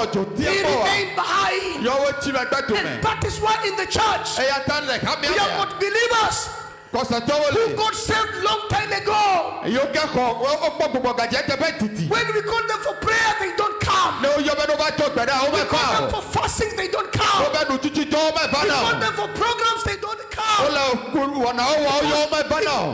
He díẹ̀ bọ̀ wá remained behind. yọwọ́ tí ma gbẹ́tò And that is why in the church, ẹ̀yà tá lẹ̀ ká mi we àyà got believers. Who got saved long time ago. yóò kẹ́kọ̀ọ́ ó pọ̀ gbogbo gàjẹ́ tẹ bẹ́ẹ̀ títì When we call them for prayer, they don't come. ní o yọ bẹ́ẹ̀ ló bá tó gbẹ̀dẹ́ àwọn We call them for fasting, they don't come. bẹ́ẹ̀ nu títí tó ó bẹ́ẹ̀ fà We call them for programs, they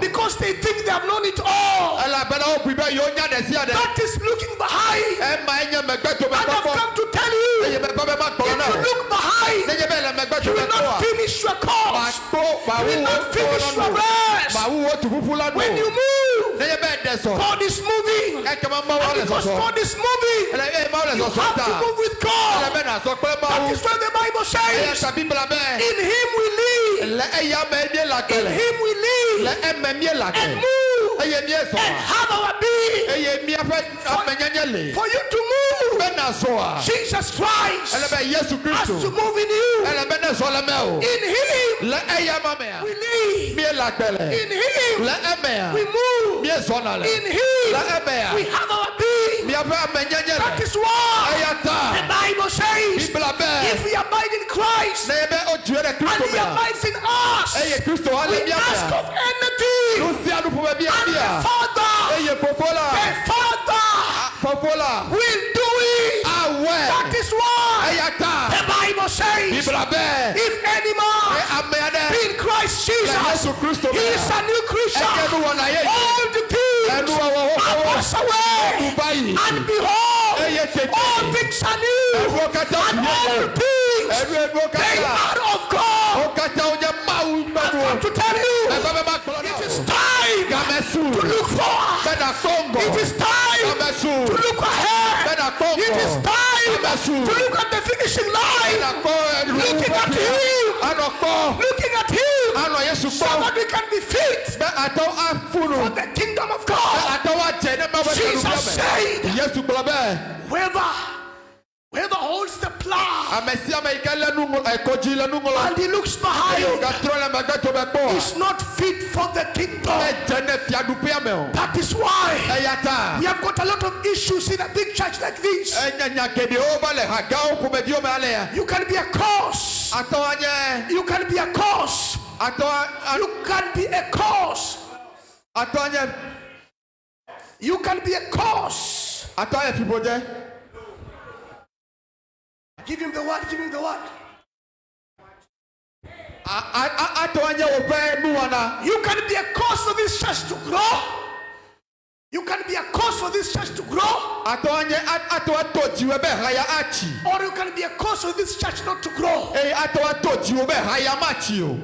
Because they think they have known it all. ẹ là bẹ́ẹ̀ náà ó pè bẹ́ẹ̀ yóò nyá dẹ̀ sí àdẹ̀ That is looking behind. ẹ máa ń yẹ mẹ́gbẹ́ tó And I've come to tell you, bẹ́ẹ̀ bá bẹ́ẹ̀ má kọ́ if you look behind, ẹ̀yẹ bẹ́ẹ̀ lẹ mẹ́gbẹ́ tó you will not finish your course. You will not finish your rest. màá wúwo tó fúfú lọ́nu When you move, ẹ̀yẹ bẹ́ẹ̀ dẹ̀ God is moving. ẹ kẹ́ máa máa wọ́n And because God is moving, ẹ ẹ máa lẹ̀ you have to move with God. bẹ́ẹ̀ náà sọ pé máa That is why the Bible says, tàbí bla bẹ́ẹ̀ in Him we live, lẹ ẹ̀yà mẹ́ẹ̀mí in Him we live, and move, ẹ̀yẹ mi ẹ̀ sọ̀ and have our being. ẹ̀yẹ mi afẹ́ amẹ̀nyẹ́nyẹ́ lè For you to move, bẹ́ẹ̀ náà sọ wa Jesus Christ. Has to move in you. ẹlẹ́bẹ̀ náà sọ lẹ́mẹ̀ o. In Him. Lẹ ẹ̀yà mamẹ̀ we live, mi ẹ̀ làkẹ́lẹ̀ in Him. We move, mi ẹ̀ sọ̀ nàlẹ̀ in Him. We have our being. mi afẹ́ amẹ̀nyẹ́nyẹ́ That is why the Bible says, if we in Christ. N'ẹ̀yẹ bẹ́ o tiẹ̀ dẹ̀ and He abides in us, we ask of anything, lusi anupo bẹ bí and the Father, ẹ̀yẹ fofo la the Father. La will do it. That is why the Bible says, if any man ẹ̀ amẹ́yẹ dẹ́ be in Christ Jesus, he is a new creature. nu wọn ayé yìí All the things are passed away, and behold, all things are new, and all the things they are of God. máwù I come to tell you, ẹ̀fẹ́ bẹ́ẹ̀ má kpọ̀lọ́ náà it is time to look forward. bẹ́ẹ̀ dà kóńgò It is time to look ahead. bẹ́ẹ̀ dà kóńgò It is time to look at the finishing line. dà kó ẹ̀rú Looking at him. Looking at him, ànọ̀ Yéṣu so kọ́ that we can be fit bẹ́ẹ̀ àtọ́ àfúnù for the kingdom of God. àtọ́ wà jẹ́ ní mẹ́wàá tẹ̀lé Jesus said, Yéṣu gbọ́dọ̀ bẹ́ẹ̀ whoever, whoever and he looks behind gàtúrọ̀ lẹ́mẹ̀gbẹ́ tó bẹ́ kpọ́ is not fit for the kingdom. ẹ̀ jẹ́ ní fiadùpé àmẹ́ o That is why we have got a lot of issues in a big church like this. ẹ̀nyẹ̀nyẹ̀ gèdè ó balẹ̀ ha gáwó kùmẹ̀ bí ó mẹ́ alẹ́ yà You can be a cause. You can be a cause. You can be a cause. You can be a cause. Give him the word. Give him the word. àtọ́ anyẹ wò fẹ́ nu wọn na You can be a cause for this church to grow. You can be a cause for this church to grow. àtọ́ anyẹ àtọ́ àtọ́ tiwẹ́ bẹ́ẹ̀ ha ya àtì Or you can be a cause for this church not to grow. ẹ̀yẹ àtọ́ àtọ́ tiwẹ́ bẹ́ẹ̀ ha ya má tì o.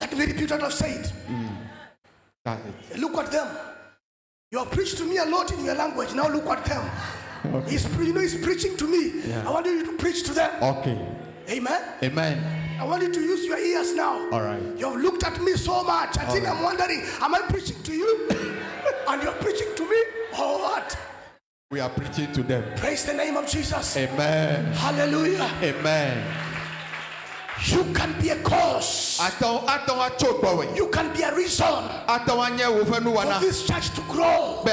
Let me repeat what I've said. Look at them. You have preached to me a lot in your language. Now look at them. He's, you know, he's preaching to me. I want you to preach to them. Okay. Amen. Amen. I want you to use your ears now. All right. You have looked at me so much. I think I'm wondering, am I preaching to you? and you're preaching to me? Or what? We are preaching to them. Praise the name of Jesus. Amen. Hallelujah. Amen. You can be a cause. You can be a reason Àtọ́ anyẹ wò fẹ́ nu wọn for this church to grow.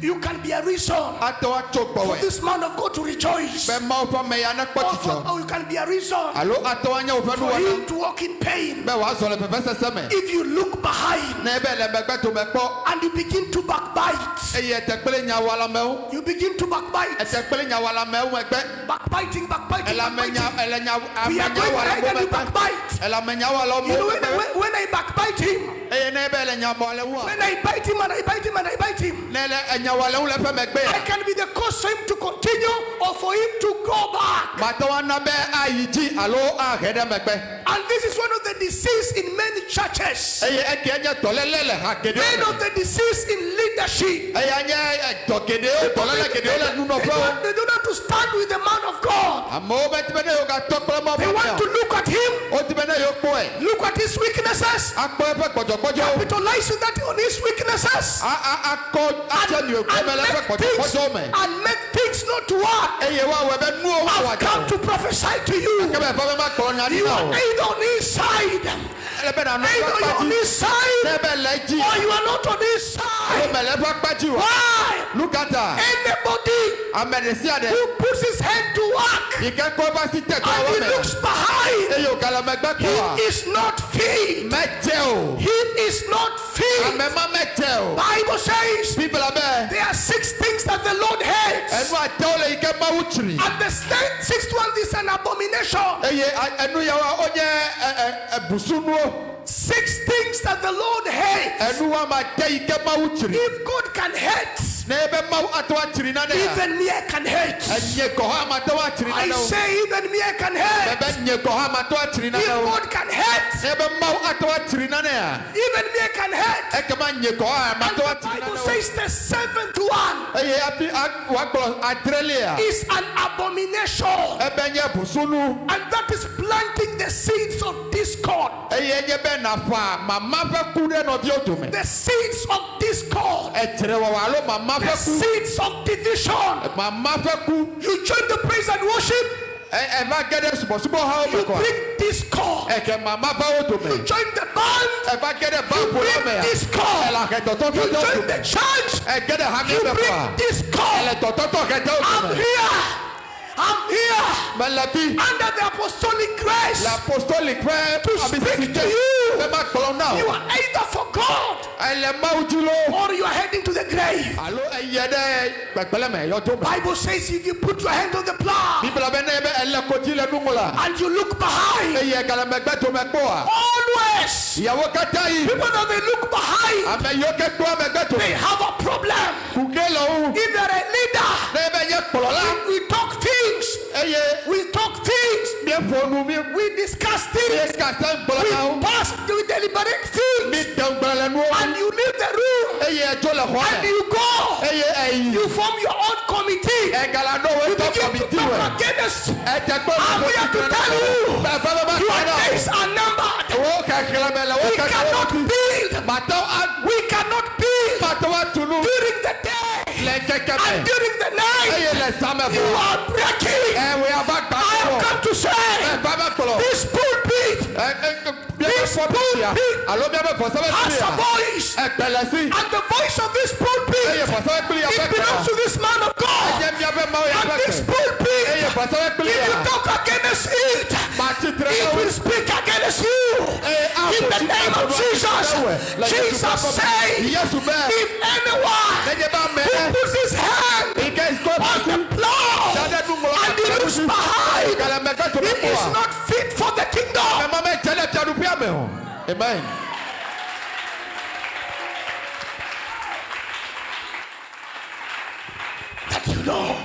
Bẹ́ẹ̀ ha ya n'ẹ̀tì. You can be a reason for this man of God to rejoice. bẹ́ẹ̀ máa fọ́ mẹ́ ya n'ẹ̀kpọ́ Or, for- or you can be a reason Alo àtọ́ anyẹ wò fẹ́ nu for him to walk in pain. bẹ́ẹ̀ wàá sọ̀rọ̀ pẹ̀fẹ́ sẹ́sẹ́ mẹ́. If you look behind N'ẹ bẹ́ẹ̀ lẹ mẹ́gbẹ́ tó mẹ́ kpọ́. and you begin to backbite, Eye ẹ̀tẹ̀ kpele nya wala mẹ́wó. you begin to backbite, Ẹ̀tẹ̀ kpele nya wala mẹ́wó ẹgbẹ́. backbiting, backbiting, backbiting. We are going ahead mọ́ and mẹ́gbẹ́. backbite. Ẹ̀làmẹ̀ nya wala You know, when, when, I backbite him, Eye n'ẹ bẹ́ẹ̀ lẹ nya mọ́ lẹ wọ́n. when I bite him and I bite him and I bite him, N'ẹlẹ ẹ̀nya wala wọ́n lẹ fẹ́ mẹ́gbẹ́ I yà. can be the cause for him to continue or for him to go back. Màtọ́ wa nà bẹ́ ayi jí alo ahẹ́dẹ́ mẹ́gbẹ́. And this is one of the disease in many churches. Eye ẹ̀kẹ́ ẹ̀nyẹ tọ́lẹ́lẹ́ lẹ̀ ha kéde One of the disease in leadership. Eye ẹ̀nyẹ ẹ̀tọ́ kéde o tọ́lẹ́lẹ́ kéde o lẹ̀ nínú They fẹ́ o. don't, they don't to stand with the man of God. Àmọ́ o bẹ tibẹ́ ne yóò ka tọ́ kpọ́lọ́mọ́ They want to look at him, O tibẹ́ ne yóò kpọ́ ẹ̀. look at his weaknesses, Akpọ́ ẹ fẹ́ gbọ̀dọ̀gbọ́dọ̀ o. capitalize on that on his weaknesses, A a akọ atsẹ ni o kọ́ mẹ lẹ fẹ́ and make things, and make things not to work. Eye wa wẹ bẹ nu owó I've come to prophesy to you. Kẹ́mẹ́ fẹ́ bẹ́ má kọ́ ní You are either on his side, Ẹlẹ́bẹ̀ nà nù either you're on kpájú. his side, N'ẹbẹ̀ lẹ jí. or you are not on his O side. mẹ lẹ fẹ́ kpájú o. Why? lukata Anybody who puts his hand to work ìkẹkọọ bá sí tẹkọ and he looks behind, eyi ògàlàmẹgbẹ kọ wa he is not filled. He is not filled. amẹma mẹjẹ o Bible says there are àtẹwò lè yìí kẹ máwù tìrì And the sixth sixth one is an abomination. eye ẹnu yẹ wa ó nyẹ ẹ ẹ ẹbùsùnúọ Six things that the Lord hates. ẹnu wa máa tẹ yìí kẹ máwù tìrì If God can hate, ní ẹ bẹ máwù àtẹwà tìrì náà nìyà even me can hate. ẹnyẹ kọ hàn máa tẹwà tìrì náà I say even me can hate. bẹbẹ nyẹ kọ hàn máa tẹwà tìrì náà If God can hate, ní ẹ bẹ máwù àtẹwà tìrì náà nìyà even me can hate. ẹ kẹ máa nyẹ kọ hàn máa And the Bible says the seventh one eye afi wà gbọ àtẹrẹlẹ à is an abomination. ẹ bẹ nyẹ bùsùnú And that is planting the seeds of discord. eye nyẹ bẹ nàfa màmá fẹ kú dẹ nọ bí o tó mẹ The seeds of discord. ẹ tẹrẹ wà wà ló màmá The fẹ kú seeds of division. màmá fẹ kú You join the praise and worship, ẹ ẹ bá gẹdẹ sùbọsùbọ ha ó you mẹ bring discord. ẹ kẹ màmá fẹ tó mẹ You join the band, ẹ bá gẹdẹ bá you mẹ bring à ẹ discord. là kẹ tọtọ You tó join the church, ẹ gẹdẹ hami you mẹ bring tọtọtọ kẹtẹ ó tó I'm here. I'm here. Under the apostolic grace. la apostolic fẹ To speak to you. ẹ má kpọlọ náà You are either for God ẹ lẹ máwù jùlọ or you are heading to the grave. alo ẹ yẹ dẹ gbẹgbẹlẹ mẹ yọ tó mẹ Bible says if you put your hand on the plow bíbélà bẹ náà ẹ bẹ ẹ lẹ kọjí lẹ dùn la and you look behind, ẹ yẹ galamẹgbẹ tó mẹ kpọ wa always ìyàwó kẹta yìí people that they look behind, àmẹ yọ kẹ kpọ mẹgbẹ tó they have a problem. kùkẹ lọ wù If you're a leader, náà ẹ bẹ yẹ kpọlọ la. we talk things, ẹ eh, yẹ we talk things, mi fọnu mi we discuss things, we pass, we deliberate things, dẹ̀n gbọlọ nu and you leave the room. Ẹ yẹ ẹjọ lẹ họ and you go. ẹyìn You form your own committee. ẹ galadọ wo You begin to talk against. ẹ tẹ kpọ I'm here to tell you. bẹẹ fẹ bẹ bá Your days are numbered. wo kẹkẹrẹ mẹ lẹ wo We cannot build. We cannot build. Màtọ wa tunu during the day. lẹ kẹkẹ mẹ and during the night. yẹ lẹ sàmẹ You are breaking. ẹ wẹ abá gbà I have come to say bá bẹ kpọlọ. this pulpit ẹ ẹ bí ẹ bẹ fọ bí ya alo bí ẹ bẹ fọ sẹbẹ bí has a voice. ẹ gbẹlẹ sí And the voice of this pulpit, fọ sẹbẹ bí ya bẹ it belongs to this man of God. jẹ bí ẹ bẹ máa ya And this kẹ ẹ yẹ pulpit, fọ sẹbẹ bí if you talk against it, It will speak against you. In the name of Jesus, Jesus said, if anyone who puts his hand ike ìsọ bá on the plow sade dun mọ and he looks behind, galamẹ kẹ tó bẹ he is not fit for the kingdom. má mẹ jẹlẹ tí a dùn bí a mẹ o amen. That you know,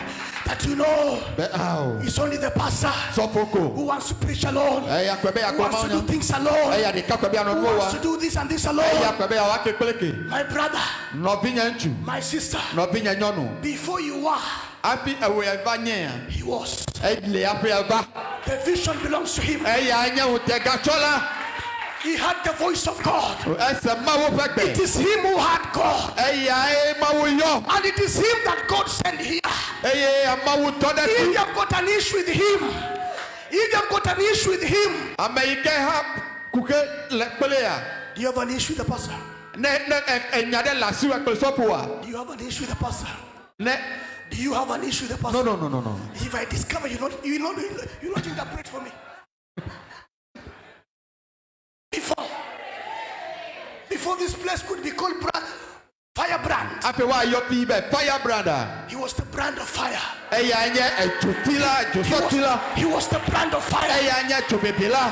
that you know, bẹ awo it's only the pastor sọfọkọ who wants to preach alone, ẹ yà pẹ bẹ yà who kọ wants ma to do wọn things ẹ alone, yà di kakọ bẹ yà nọ who nù wa wants to do this and this ẹ yà alone. pẹ bẹ yà wà ké pélékè My brother, nọbi yẹn ntù my sister, nọbi yẹn nyọnu before you were, afi ẹwọ yẹn va nyẹ yan. he was. ɛle afi ɛva The vision belongs to him. He had the voice of God. ɛsɛ mawo fɛ It is him who had God. ɛyà ɛ mawo yɔ And it is him that God sent here. If you have got an issue with him, if you have got an issue with him, ame yi ke ha kuke le kple ya do you have an issue with the pastor? ne ne ɛ- enya ɖe le asi wa kple sɔfo wa Do you have an issue with the pastor? Do you have an issue with the pastor? no no no no no If I discover you not you not you not interpret for me. Before before this place could be called brand, firebrand. afi wa yɔ fi bɛ He was the brand of fire. Eh, eya nye edzoti eh, la He was, he was the brand of fire. nye dzobebe la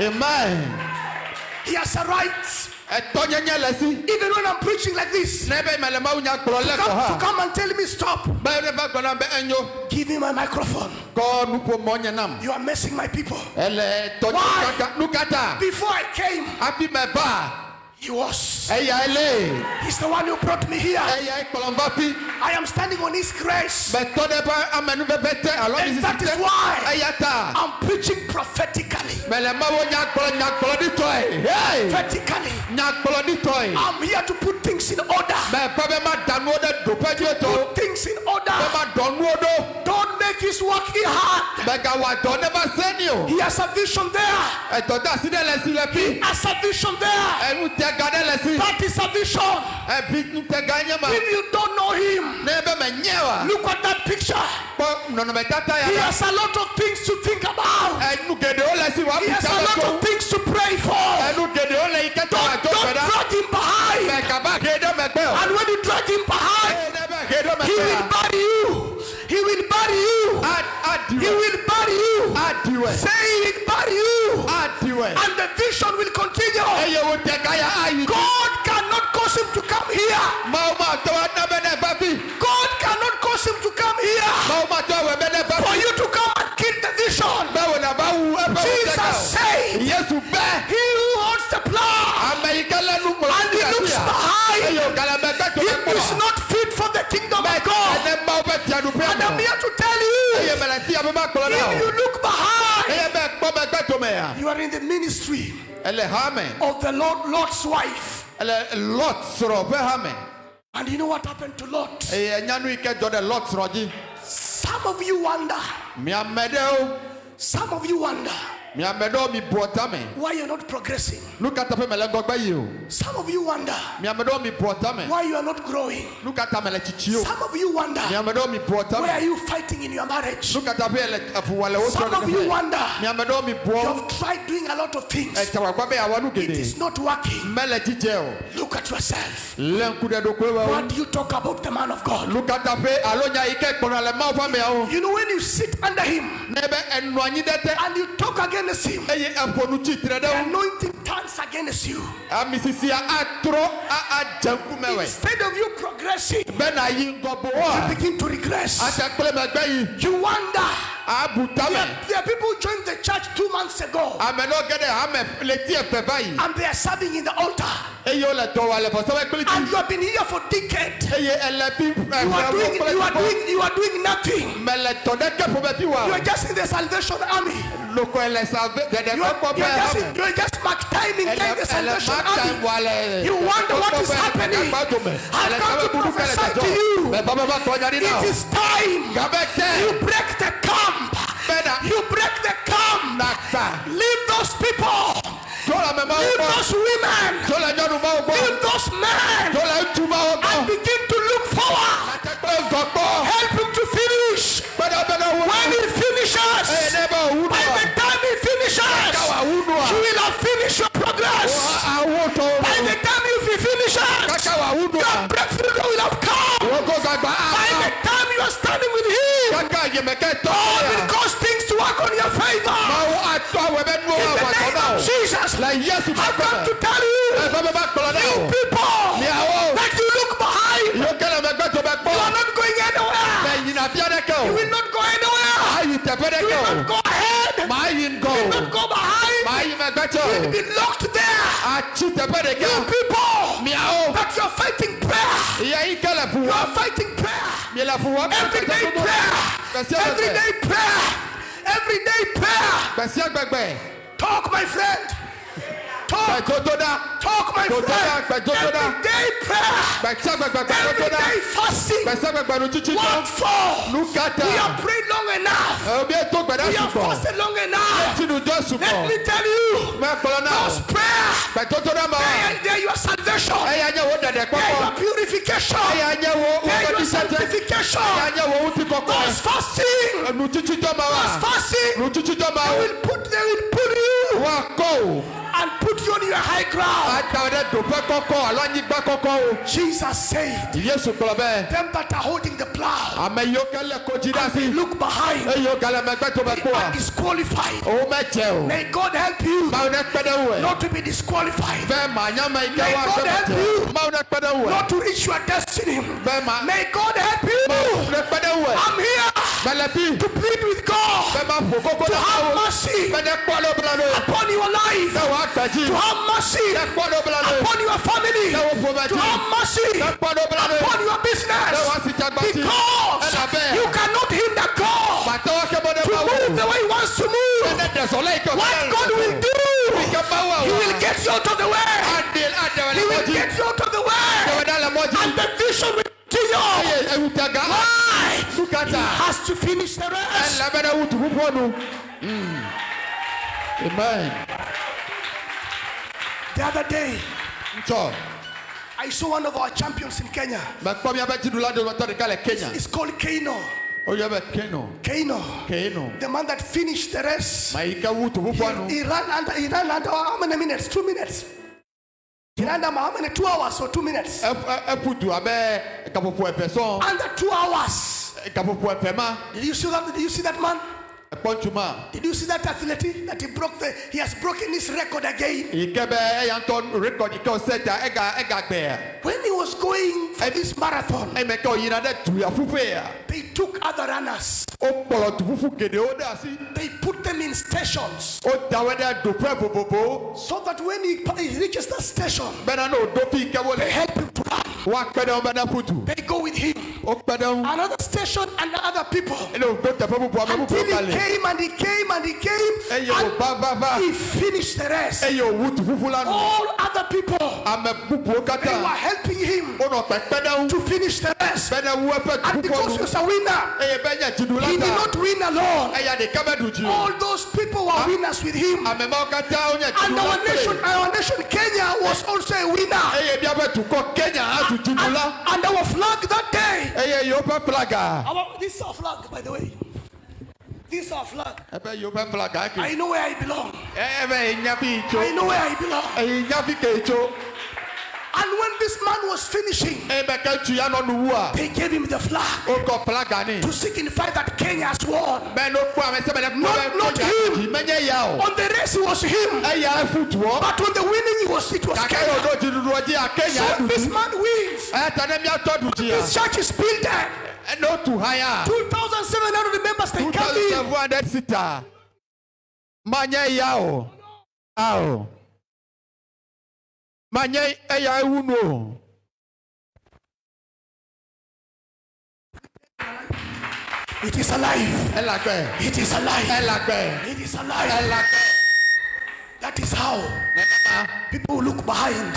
amen He has a right. Eh, etɔnyenye le si Even when I'm preaching like this, ne be mele mawu nya kplɔ come, to come and tell me stop. be ne va gbɔna be enyo Give me my microphone. kɔ nuƒomɔ nye nam You are messing my people. Why? tɔnye kaka nukata Before I came, he was. He's the one who brought me here. eya ekplɔ va I am standing on his grace. bɛ tɔ ɖe ƒe te alo And that is why ta I'm preaching prophetically. Mawo hey vertically. I'm here to put things in order. mɛ pɛ bɛ ma da nuwo ɖe doƒe dzi to Put things in order. bɛ ma dɔ Don't make his work hard. mɛ gawa dɔ ne ba se ni o He has a vision there. ɛdɔ da si ɖe le si le He has a vision there. ɛnu tɛ ga ɖe That is a vision. ɛfi nu tɛ ga nye ma If you don't know him, ne bɛ mɛ nye wa look at that picture. kpɔ nɔnɔmetata ya He has a lot of things to think about. Ɛnu geɖewo le si wa He has a lot of things to pray for. ɛnu geɖewo le yi ke tɔ wa Don't, don't drag him behind. mɛ kaba he ɖe megbe o And when you drag him behind, eye ne bɛ he will bury you. He will bury you. He will bury you. Say he will bury you. And the vision will continue. eye wo tɛ ga ya ayi God cannot cause him to come here. Behind, eye o gala mɛ gbɛ to he bɛ kpɔ is not fit for the kingdom of God. ɛnɛ maawo bɛ tia du fɛ And I'm here to tell you, mɛlɛ ti a bɛ ma kplɔ na if you look behind, eye bɛ kpɔ bɛ gbɛ to mɛ ya you are in the ministry ɛlɛ ha mɛ of the Lord, Lot's wife. ɛlɛ lɔt sɔrɔ fɛ ha mɛ And you know what happened to Lot? eye nyanu yi ke dzɔ ɖe lɔt sɔrɔ dzi Some of you wonder, some of you wonder miame ɖewo mi bu ɔta me why you're not progressing. nu ka ta ƒe mele ŋgɔgbe yi o Some of you wonder. Miame ɖewo mi bu ɔta me why you are not growing. nu ka ta mele tsitsi o Some of you wonder. Miame ɖewo mi bu ɔta why are you fighting in your marriage. nu ka ta ƒe ele efuwa le wo Some of you wonder. Miame ɖewo mi bu you ɔ have tried doing a lot of things. etsa wagba be awɔ It is not working. Look at yourself. lé ŋku ɖe ɖokui wɔ What do you talk about the man of God? nu ka ta ƒe alo nya yi ke kpɔna le mawu ƒe ameawo You know when you sit under him ne be enɔ anyi ɖe te and you talk against him, eye eƒo nu tsitre the anointing turns against you. ami sisia atrɔ a adze ŋkume wɛ Instead of you progressing, bena yi ŋgɔ bo you begin to regress. ate kple megbe yi You wonder. There, there are people who joined the church two months ago ame ɖewo ge ɖe hame le ti efe va yi and they are serving in the altar. eye wole dɔ wa le vɔsɔwɔ kpli And you have been here for decades. eye ele fi You are doing, you are doing, you are doing nothing. mele tɔ ɖe ke ƒome fi You are just in the Salvation Army. Loko ele sa ve You are, just, you are just mark timing ele there the Salvation Army. You wonder what is happening. I've come to prophesy to you. mɛ bàbá bá kɔnya di na It is time. You break the camp. You break the camp. Leave those people. tó la mɛ ma wo Leave those women. tó la nyɔnu ma wo gbɔ Leave those men. tó la ŋutsu ma wo And begin to look forward. God will cause things to work on your favor. mawo atɔ awɛ bɛ nuwo In the name of Jesus, la yesu bɛ I've come to tell you, ɛfɛ bɛ ba kplɔ na you people, that you look behind, yóò kɛlɛ mɛ gbɛtɔ bɛ you are not going anywhere. yina fia ɖe kɛ You will not go anywhere. ayi teƒe ɖe You will not go ahead. maa yi ŋgɔ You will not go behind. maa yi mɛ gbɛtɔ You will be locked there. You people, that you are fighting prayer. iya yi ke le fu You are fighting prayer. mi le fu wɔ Everyday prayer. Everyday prayer. Everyday prayer. Talk, my friend. Talk. Talk, my friend. ɖa gbɛdodo ɖa Everyday prayer. gbɛsia gbɛgbɛ gbɛdodo ɖa Everyday fasting. gbɛsia gbɛgbɛ nu tsitsi What for? We have prayed long enough. Obi eto gbɛɖa We sugbɔ fasted long enough. Let me tell you, mɛ kplɔ na o those prayer, gbɛdodo ɖa ma wa they, they are your salvation. eya nye wo ɖeɖe They are your purification. are your bɛ tisɛtɛ eya sanctification. nye wo ŋuti Those fasting, nu tsitsi tɔ ma those fasting, nu tsitsi tɔ ma they will put, they will put you wa kɔ o and put you on your high ground. ata ɖe doƒe kɔkɔ alo anyigba kɔkɔ o Jesus said, yesu kplɔ bɛ them that are holding the plow, ame yiwo ke lé kodzi ɖe they look behind, eye wo gale megbe to they are disqualified. Oh, o mɛdze o. May God help you mawu ne kpe ɖe wo not to be disqualified, be manyame yi ke May God help you. mawu ne kpe ɖe wo not to reach your destiny. May God help you. mawu ne kpe ɖe wo I'm here to plead with God be ma ƒo koko to have mercy. Be ne kpɔ ɖo bla ɖo upon your life, woa gbe dzi to have mercy ne kpɔ ɖo bla ɖo upon your family, ne wo ƒome to have mercy ne kpɔ ɖo bla ɖo upon your business. woa si dzagba dzi Because you cannot hinder God matɔwo ke bɔ ɖe to move the way He wants to move. ne ɖe sɔlɔ yi kɛ What God will do, He will get you out of the way. He will get you out of the way. Dɛwɛda le mɔdzi. And the vision will continue. Why? Sukata. Has to finish the rest. Ɛlɛ Amen. The other day. I saw one of our champions in Kenya. Mɛ kpɔ mi abɛ dziɖu la de wɔtɔ ɖeka. It's called Kano. Oyɛ oh, bɛ Keno. Kano. Keno. The man that finished the race. Ma yi ke wutu pupɔ nu. He ran under, he ran under how many minutes? Two minutes. He ran under how many? Two hours or two minutes? Ɛfu eh, eh, du abe kaƒoƒo ɛfɛ sɔn. Under two hours. Kaƒoƒo ɛfɛ ma. Did you see that? Did you see that man? Did you see that athlete that he broke the? He has broken his record again. Yi ke bɛ eya ŋutɔ rekɔd yi ke o set a ega ega gbɛɛ. When he was going for this marathon, Eme ke o yina ɖe du ya ƒuƒe they took other runners. O kplɔ du ƒuƒu geɖewo ɖe asi. They put them in stations so that when he, he reaches that station, Bena ne o do fi yi they help him to run. Woakpe ɖe wo be ne ƒudu. They go with him. O kpe ɖe ŋu. Another station and other people. Ene o do teƒe bubu ame Until he came and he came and he came and he finished the rest. Eye o wu du ƒuƒu la nu. All other people they were helping him Wonɔ kpekpe ɖe ŋu. to finish the rest. Be ne wu eƒe And because he was a winner, he did not win alone. Eya ɖeka be ɖu dzi o. All those people were winners with him. Ame mawo katã wonye And our nation, our nation, Kenya, was also a winner. Eye míaƒe dukɔ Kenya hã du And, dziɖula. and our flag that day. Eye yewo ƒe flaga. Our, this is our flag, by the way. This is our flag. Ebe yewo ƒe flaga ke. I know where I belong. Ebe enya fi tso. I know where I belong. Eyi nya fi ke tso. And when this man was finishing, Ebe ke ŋutsu ya nɔ nu wua. they gave him the flag Wokɔ flaga nɛ. to signify that Kenya has won. Bɛ n'o kpɔ ame sɛbɛn ne Not- kpɔ not bɛ him. Kenya menye ya o. On the race, it was him. Eya efu tuɔ. But on the winning, it was, it was Kake Kenya. yɔ do dziɖuɖua dzi a Kenya So du this dzi. man wins. Ɛta ne miatɔ du dzi This ya. church is built there. N'o tu ha ya. 2,700 members, they Two come thousand in. seven hundred sita. Manye ya o. A o. Manye eya ewu nu o. It is alive. It is alive. It is alive. That is how people look behind.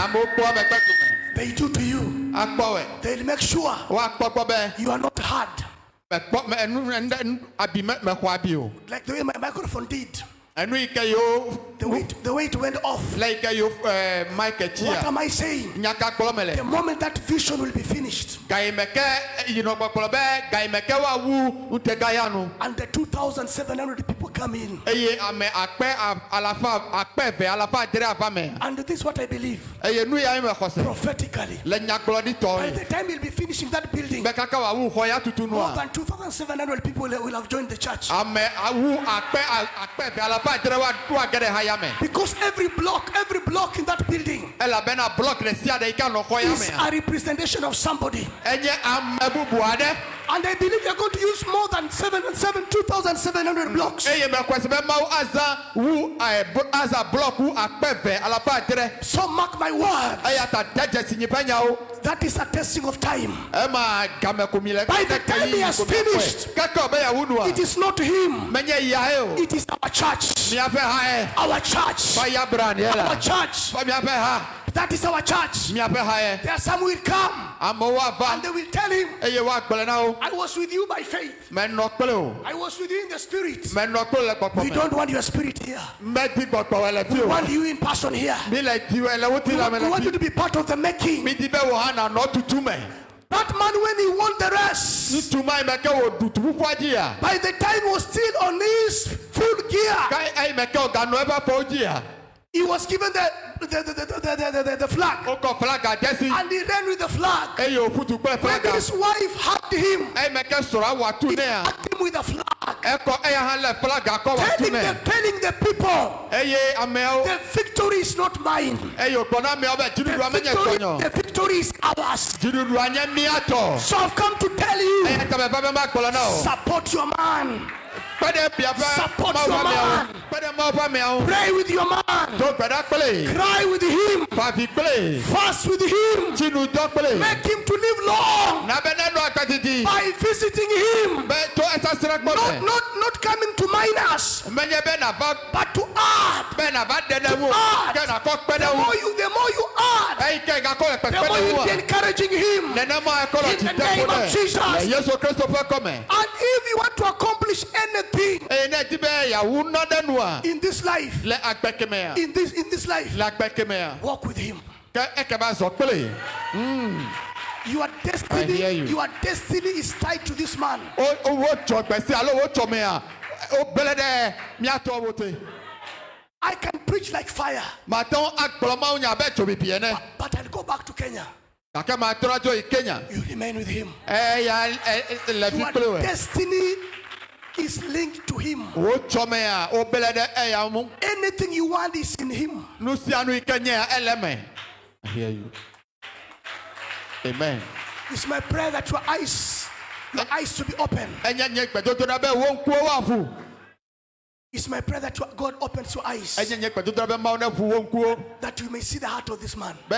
They do to you. Akpɔ. They'll make sure Woakpɔ gbɔ bɛ. you are not hard. enu enu enu- abi mexɔ abi o Like the way my microphone did. The way it, the way went off. le yi ke mike tsi What am I saying? nyaka The moment that vision will be finished gayimɛkɛ yinɔgbɔkplɔ bɛ gayimɛkɛ wa wu ntɛga ya nu and the 2,700 people come in. eye ame akpɛ alafa akpɛ vɛ alafa adre ava me And this is what I believe eye nu ya yi me xɔse prophetically. le nyagblɔɖi By tɔ the ye time we'll be finishing that building, bɛ kaka wa wu xɔ ya tutu more nua than 2,700 people will have joined the church. ame awu akpɛ akpɛ vɛ alafa adre wa do age ɖe ha ya me Because every block, every block in that building elabena blɔk ɖe sia ɖe yi xɔ ya is a representation of somebody. enye ame bubu aɖe. And I believe they're going to use more than seven, seven, 2,700 blocks. eye mekɔsi be mawu azã wu aza blɔk wu akpɛ vɛ alapa adre So mark my word. eya ta de dzesi nyi nyawo That is a testing of time. Eh, ema le By the time he has finished, keke be yawu nua It is not him. menye ya ye o It is our church. miaƒe ha ye Our church. fa ya bran ye Our church. fa miaƒe ha That is our church. miaƒe ha ye There are some will come and they will tell him, eye woagblẽ na wo I was with you by faith. menɔ kple o I was with you in the spirit. menɔ kple le gbɔgbɔ We don't want your spirit here. medi gbɔgbɔ le fi We want you in person here. mi le diwɛ le wo ti We want, we want you to be part of the making. mi di be wo hã nanɔ tutu me That man, when he won the race, tutuma yi me ke wo dutu ƒuƒua dzi by the time he was still on his full gear, Kai eyi me ke woganɔ eƒe afɔwo dzia, he was given the, the, the, the, the, the, the, flag. wokɔ flaga de And he ran with the flag. eye wòƒutu kple When flaga. his wife hugged him, Eyi me ke srɔ̃a wɔ atu hugged him with the flag. ekɔ eya hã lé flaga wɔ atu telling the, telling the people Eye ameawo the victory is not mine. eye wògblɔ na ameawo be The dziɖuɖua menye victory, tɔnyɔ. the victory is ours. Dziɖuɖua nye mía tɔ. So I've come to tell you Eya ta me va be magblɔ na support your man, Kpe ɖe biaƒe Support your man. Mawu ƒe ameawo. pray with your man, Do gbe ɖa kple. cry with him, Fa avi kple. fast with him, Tsi nu dɔ kple. make him to live long Na be nenɔ agbe didi. by visiting him. Be to esasra kpɔ Not, not, not coming to mine us. Menye ɖe be nava but to add. be nava ɖe ɖe ŋu add. ke nakɔ kpe The more you, the more you add, eyi ke gakɔ le the more you be encouraging him. nenema ekɔ le In the name of Jesus. ɖe le yesu kristu ƒe kɔme And if you want to anything eye ne di be yawu nɔ ɖe nua in this life, le agbe kemea in this in this life, le agbe kemea walk with him. ke eke ba zɔ kple Your I destiny, hear you. your destiny is tied to this man. wo wo tsɔ gbese alo wo tsɔ mea wo gblẽ ɖe miatɔwo te. I can preach like fire, mate ŋu agblɔ mawu nya abe tsobibi ene but I'll go back to Kenya. gake matrɔ dzo yi kenya. You remain with him. eya e- e- le fi Your kple wɛ destiny is linked to him. wo tsɔ mea wo gblẽ ɖe eya ŋu Anything you want is in him. nu sia nu yi ke nye ele me I hear you. Amen. It's my prayer that your eyes, your eyes to be open. enye nye gbedodo ɖa be wo ŋkuwo woaƒu It's my prayer that God opens your eyes, enye nye gbedodo ɖa be mawu ne ʋu wo ŋkuwo that you may see the heart of this man. be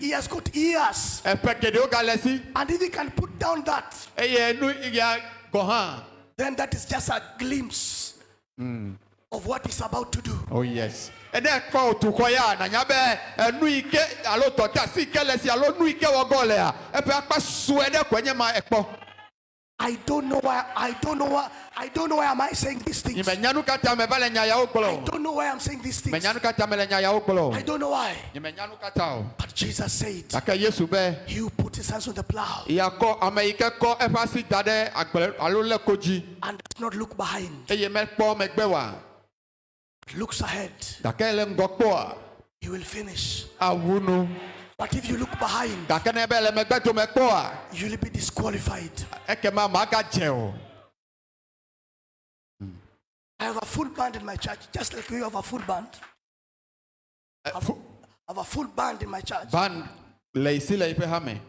He has got si And if he can put down that, then that is just a glimpse of what he's about to do. oh yes I don't know why. I don't know why. I don't know why am I saying these things. nye menya nu katã me va le nya yawo gblɔ I o don't know why I'm saying these things. menya nu katã me le nya yawo gblɔ I o don't know why. nye menya nu katã o But Jesus said, gake yesu be He who put his hands on the plow yakɔ ame yi ke kɔ eƒe asi da ɖe agble alo lé ko dzi and does not look behind, eye mekpɔ megbe wa but looks ahead, gake le ŋgɔ kpɔa he will finish. But if you look behind, ne be le megbe dome kpɔa you will be disqualified. o I have a full band in my church, just like you have a full band. Eh, fu- I have a full band in my church. ban le isi le yiƒe hame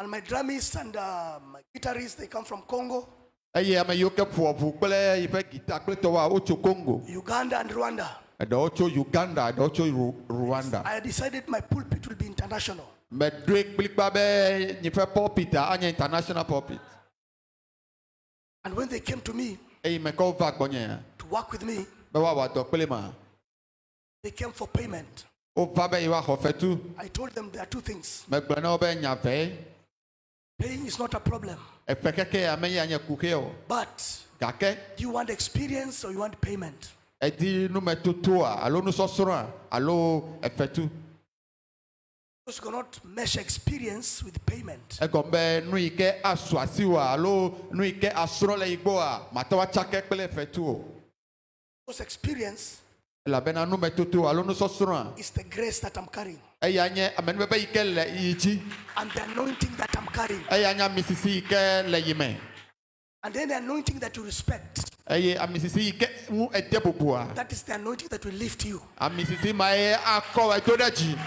And my drummists and uh, my guitarists, they come from Congo, eye ame yiwo ke ƒoa ʋu kple yiƒe gita kple tɔwoa wotso congo Uganda, and Rwanda. Tso uganda Ru- rwanda. I decided my pulpit will be international. meɖoe kplikpa be nye ƒe pulpita anye international pulpit. And when they came to me eye me kɔ va gbɔnye to work with me, be woawɔ dɔ they came for payment. wova be yewoaxɔ fetu I told them there are two things. megblɔ na wo be Paying is not a problem, eƒe keke ya menye anye kuxe o but do you want experience or you want payment? Edi numetotoa alo nusɔsrɔ̃a alo efetu. Because you cannot measure experience with payment. egɔme be nu yi ke asu asiwoa alo nu yi ke asrɔ̃ le yigbɔa mate woatsake kple efetu o. Because experience elabena numetoto alo nusɔsrɔ̃a is the grace that I'm carrying. eya nye amenuveve yi ke le yi dzi. And the anointing that I'm carrying. eya nye amisisi yi ke le yi me And then the anointing that you respect. eye amisisi yi ke ŋu ede bubua That is the anointing that will lift you amisisi ma ye akɔ edo ɖe dzi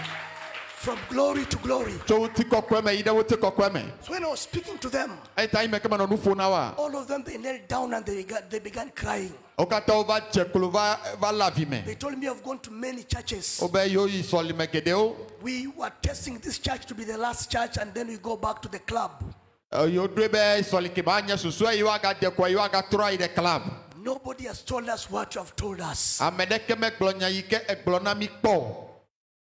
from glory to glory. tso wuti kɔkɔe me yi ɖe wuti kɔkɔe me So when I was speaking to them, eta yi me ke menɔ nu ƒo na wa all of them they knelt down and they began, they began crying. wo katã wova dze klo va va le avi me They told me I've gone to many churches. wobe yewo yi sɔlime geɖewo We were testing this church to be the last church and then we go back to the club. Yewo ɖoe be sɔlikema anye susue yi woagade kɔa yi woagatrɔ yi ɖe club Nobody has told us what you have told us. ame ɖeke megblɔ nya yi ke egblɔ na mi kpɔ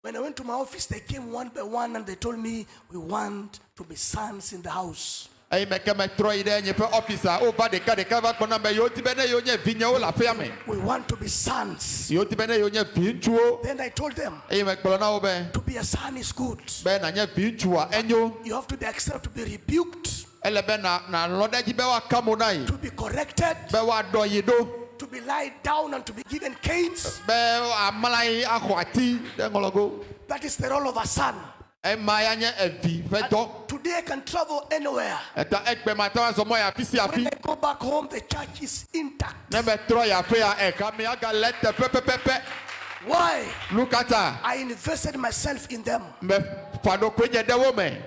When I went to my office, they came one by one and they told me, We want to be sons in the house. Eyi me ke metrɔ yi ɖe nye ƒe ɔfisa wova ɖeka ɖeka va gbɔna be yewo di be ne yewo nye vinyewo le aƒea me We want to be sons. yewo di be ne yewo nye viŋutsuwo Then I told them, na wo be To be a son is good. be nanye viŋutsua enyo. You have to be accepted to be rebuked, ele be na nalɔ ɖe dzi be woaka mo na yi to be corrected, be woaɖɔ yi ɖo to be lied down and to be given canes. be amla yi axɔ ati ɖe ŋlɔgo That is the role of a son. ema ya nye evi ƒe dɔ To Today I can travel anywhere. ɛta ɛgbɛ ma ta sɔ mɔ yà fi si When afi I go back home, the church is intact. ne bɛ trɔ yà fi ya ɛka mi aga lɛ tɛ pɛpɛpɛpɛ Why? lukata I invested myself in them. mɛ fa do ko nye ɖe wo mɛ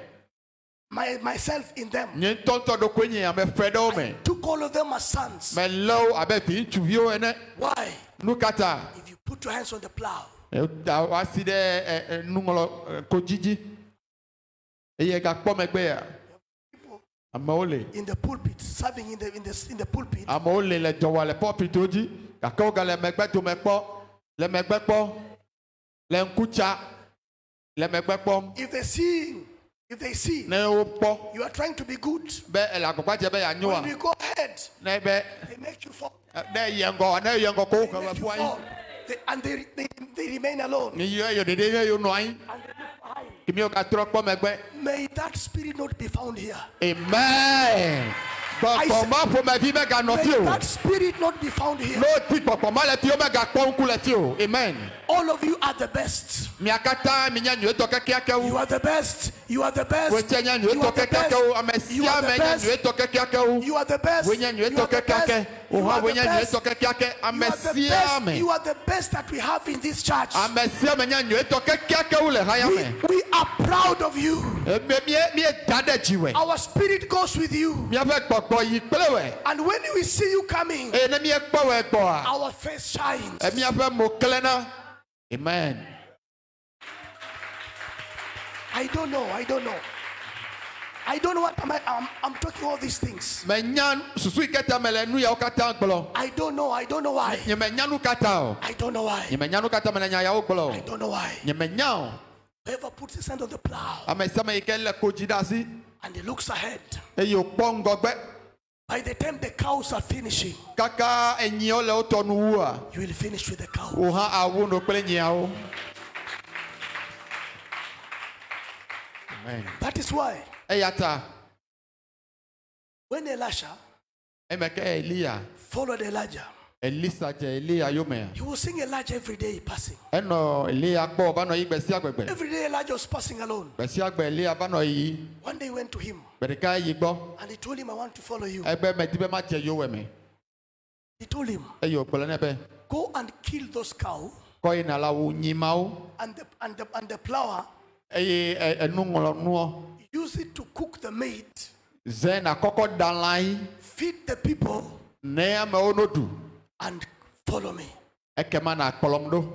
My, myself in them. nye ŋutɔŋutɔ do ko nye ame fɛ ɖe wo mɛ Took all of them as sons. mɛ lɛ wo abe fi ŋutsuviwo ene Why? lukata If you put your hands on the plow, ta wa si ɖe ɛ ɛ nuŋlɔ ɛ, ko dzidzi eye gakpɔ megbe ya. Amewo le. In the pulpit, serving in the in the in the pulpit, amewo le le dɔ wɔ le pɔpito dzi gake wo ga le megbe dome kpɔ le megbe kpɔ le ŋkutsa le megbe kpɔm. If they see, if they see ne wo kpɔ you are trying to be good, be ele agbagba dze be yeanyoa when you go ahead, ne be they make you fall. ne ŋgɔ ne ŋgɔ ko wo ke be ƒu anyi They, and they, they, they remain alone. ne yie eyo ɖeɖe ye yewo nɔ anyi And they look behind. kimi wo gatrɔ kpɔ megbe May that spirit not be found here. amen gbɔgbɔma ƒomevi meganɔ May fi o that spirit not be found here. n'o ti gbɔgbɔma le fi o megakpɔ ŋku le fi o amen All of you are the best. Mia katã mi nye nyuietɔ kekeakewo You are the best. You are the best. wotse nye You nyuietɔ are the best. kekeakewo ame You sia are the me nye best. nyuietɔ kekeakewo You are the best. wonye You nyuietɔ are the best. kekeake You wohã are the wonye best. nyuietɔ kekeake ame You are the sia best. me You are the best that we have in this church. ame sia me nye nyuietɔ kekeakewo le haya We, me we are proud of you. eme mie mie da ɖe dziwɛ Our spirit goes with you. miaƒe gbɔgbɔ yi kple wɛ And when we see you coming, eye ne miekpɔ wɛ gbɔa our face shines. e miaƒe mo klẽna amen I don't know. I don't know. I don't know what am I, I'm, I'm talking all these things. menya susu yi keta me le nu yawo katã gblɔ I don't know. I don't know why. nye menya nu katã o I don't know why. nye menya nu katã me le nya yawo gblɔ I don't know why. nye menya o Whoever puts his hand on the plow ame sia me yi ke le kodzi ɖe asi and he looks ahead, eye wòkpɔ ŋgɔgbe by the time the cows are finishing, kaka enyiwo le wotɔ nu wua you will finish with the cow. Amen. That is why eya ta when Elisha eme ke eliya followed Elijah, elisa dze eliya yome he was seeing Elijah every day passing. enɔ eliya gbɔ va nɔ yi gbe sia gbe gbe Every day Elijah was passing alone. gbe sia gbe eliya va nɔ yi One day he went to him gbe ɖeka yi gbɔ and he told him, I want to follow you. ebe medi be ma dze yowe me He told him, eye wògblɔ nɛ be Go and kill those cows kɔ yina la wo nyimawo and the, and the, and the plower, eye ɛ- enuŋlɔnuɔ use it to cook the meat, zẽ nakɔkɔ da lã yi feed the people, ne amewo no ɖu and follow me. ekema ɖo.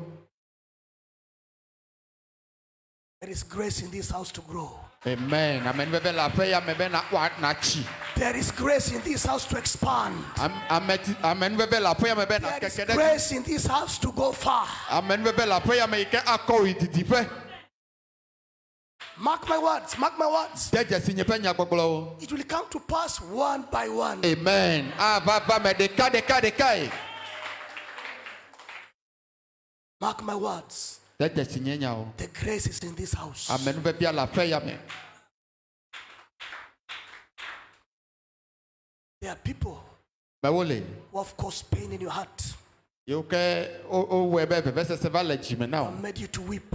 There is grace in this house to grow. amen. Amenuveve le aƒe ya me be na wa- natsi. There is grace in this house to expand. Am- ameti- amenuveve le aƒe ya me be There is nakeke ɖe dzi. grace in this house to go far. Mark my words, mark my words. de dzesi nye ƒe nyagbɔgblɔwo It will come to pass one by one. amen. Mark my words. de dzesi nye nyawo The grace is in this house. amenuvevea le aƒe ya me There are people who have caused pain in your heart. Yiwo ke wo- wowɔe be vevesese va le dzime na and made you to weep,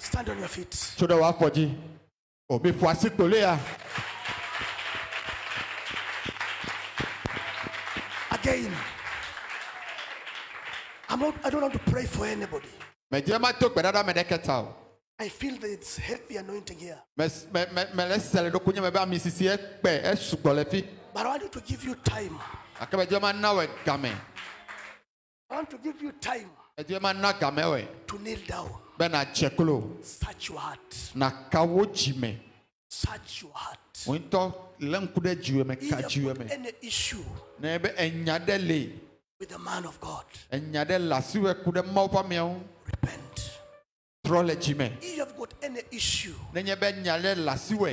mawu agbogbo wo aɖo teƒe Stand on your feet. tso ɖe wò afɔ dzi omi ƒo asi kpole ya Again. I'm not, I don't want to pray for anybody. medze ma to gbeɖaɖa me ɖeke ta o I feel that it's heavy anointing here. But I want you to give you time. gake medze ma na wɔ game I want to give you time medze na game to kneel down. be nadze klo Search your heart. naka wo dzime Search your heart. wò ŋutɔ lé ŋku me If you have any issue ne be enya ɖe with the man of God, enya ɖe le asiwɔe ku ɖe mawu repent. trɔ le dzime If you have got any issue, nenye be nya le le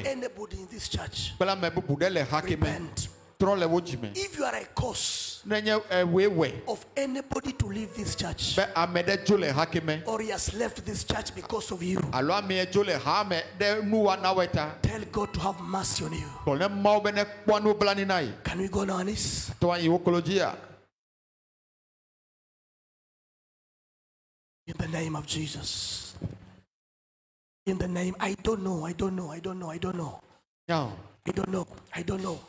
anybody in this church, kple ame bubu ɖe le ha ke me repent. Trɔ wo dzime If you are a cause eh, ewoe of anybody to leave this church, be ame ɖe dzo le ha ke me. or he has left this church because of you, alo ame dzo le ha me ɖe nuwɔnawoe ta tell God to have mercy on you. gblɔ mawo be ne kpɔ nublanui na yi Can we go on our knees? tɔ anyi wo klo dzia In the name of Jesus. In the name, I don't know, I don't know, I don't know, I don't know, nyao I don't know, I don't know,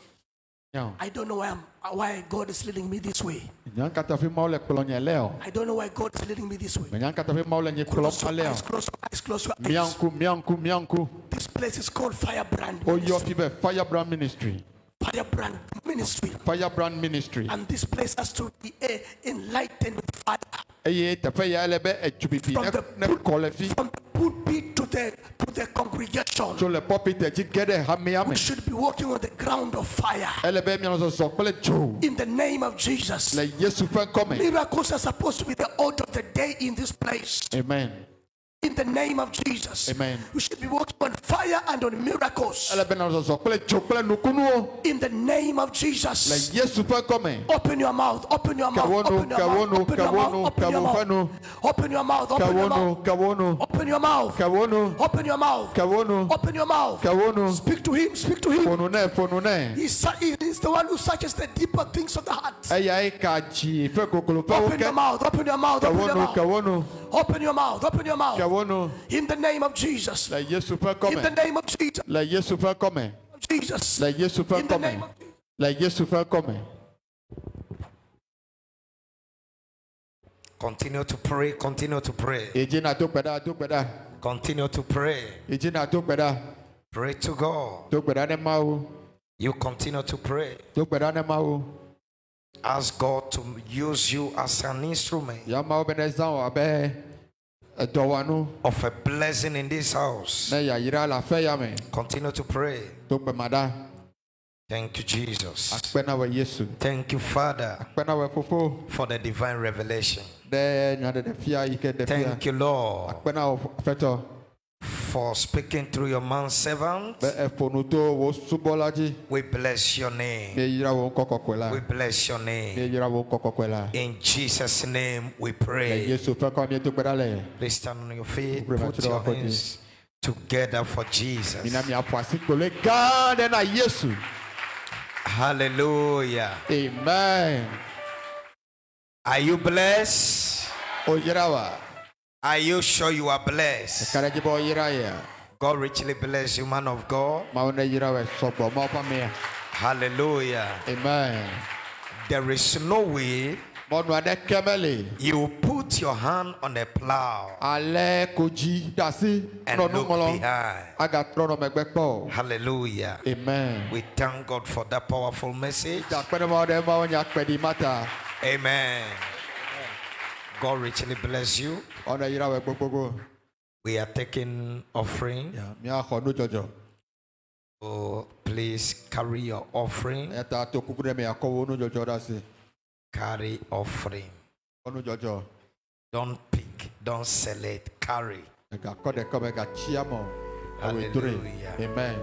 I don't know why, I'm, why God is leading me this way. nya kata fi mawo le kplɔ nye le o I don't know why God is leading me this way. nya kata fi mawo nye kplɔ Close your eyes, close your eyes, close your eyes. ŋku mia ŋku This place is called Firebrand. Oh, ministry. fi be firebrand ministry Firebrand Ministry. firebrand ministry And this place has to be eh, enlightened with fire. Eh, eh, eye ya le be eh, From ne the ne fi From the pulpit the to the congregation. tso le pɔpit dzi ge ɖe hamea me We should be walking on the ground of fire. ele be mianɔ kple dzo In the name of Jesus. le yesu ƒe ŋkɔ me Miracles are supposed to be the order of the day in this place. amen In the name of Jesus. Amen. We should be walking on fire and on miracles. ele be nɔ zɔzɔ kple dzo kple nukunuwo In the name of Jesus. yesu ƒe ŋkɔ me Open your mouth, open your mouth, open your mouth, open your mouth, open your mouth, open your mouth, open your mouth, open your mouth, open your mouth, open your mouth. Speak to him, speak to him. fonu nɛ fonu nɛ He's, su- he is the one who searches the deeper things of the heart. eyae ka dzi ƒe goglo ƒe Open your mouth, open your mouth, open your mouth. Kawonu Open your mouth, open your mouth. In the name of Jesus. le yesu ƒe In the name of Jesus. le yesu ƒe kɔme Jesus. le yesu ƒe In the name of Jesus. le yesu ƒe kɔme Continue to pray, continue to pray, edzi na do gbe ɖa do gbe ɖa continue to pray. edzi na do gbe ɖa Pray to God. do gbe ɖa ne You continue to pray. do gbe ɖa ne mawu Ask God to use you as an instrument ya mawu be ne zã wò of a blessing in this house. ne yayra le aƒe ya me Continue to pray. do gbe ma ɖa Thank you, Jesus. akpe na wɔ yesu Thank you, Father, akpe na wɔ fofo for the divine revelation. ɖe nyaɖeɖefia yi ke ɖe fia Thank you, Lord, akpe na wɔ fetɔ for speaking through your man servant. be eƒo nu to wò subɔla dzi We bless your name. mieyra wò ŋkɔ kɔkɔe la We bless your name. mieyra wò ŋkɔ kɔkɔe la In Jesus' name we pray. yesu ƒe kɔ miedo gbe ɖa le Please stand on your feet. Put your hands together for Jesus. mina miaƒo asikpolo gã ɖe na yesu Hallelujah. amen Are you blessed? Are you sure you are blessed? ka ɖe dzi be oyra ya God richly bless you, man of God. mawu ne yra wɔ sɔgbɔ mawu ƒe amea Hallelujah. amen There is no way mɔnu aɖeke meli you put your hand on the plow alɛ ko dzi ɖe asi and look behind. agatrɔ nɔ megbe kpɔ o. Hallelujah. amen We thank God for that powerful message. da kpe ɖe mawu ɖe mawu nya kpe ɖi mata Amen. God richly bless you. Ɔne yra wɔ gbogbogbò We are taking offering. nudzɔdzɔ So please carry your offering. eya ta to kuku ɖe me akɔ wo nudzɔdzɔ ɖe asi Carry offering. Don't pick, don't select, carry. egakɔ ɖeke me gatsi amɔ ewoe dre Hallelujah. amen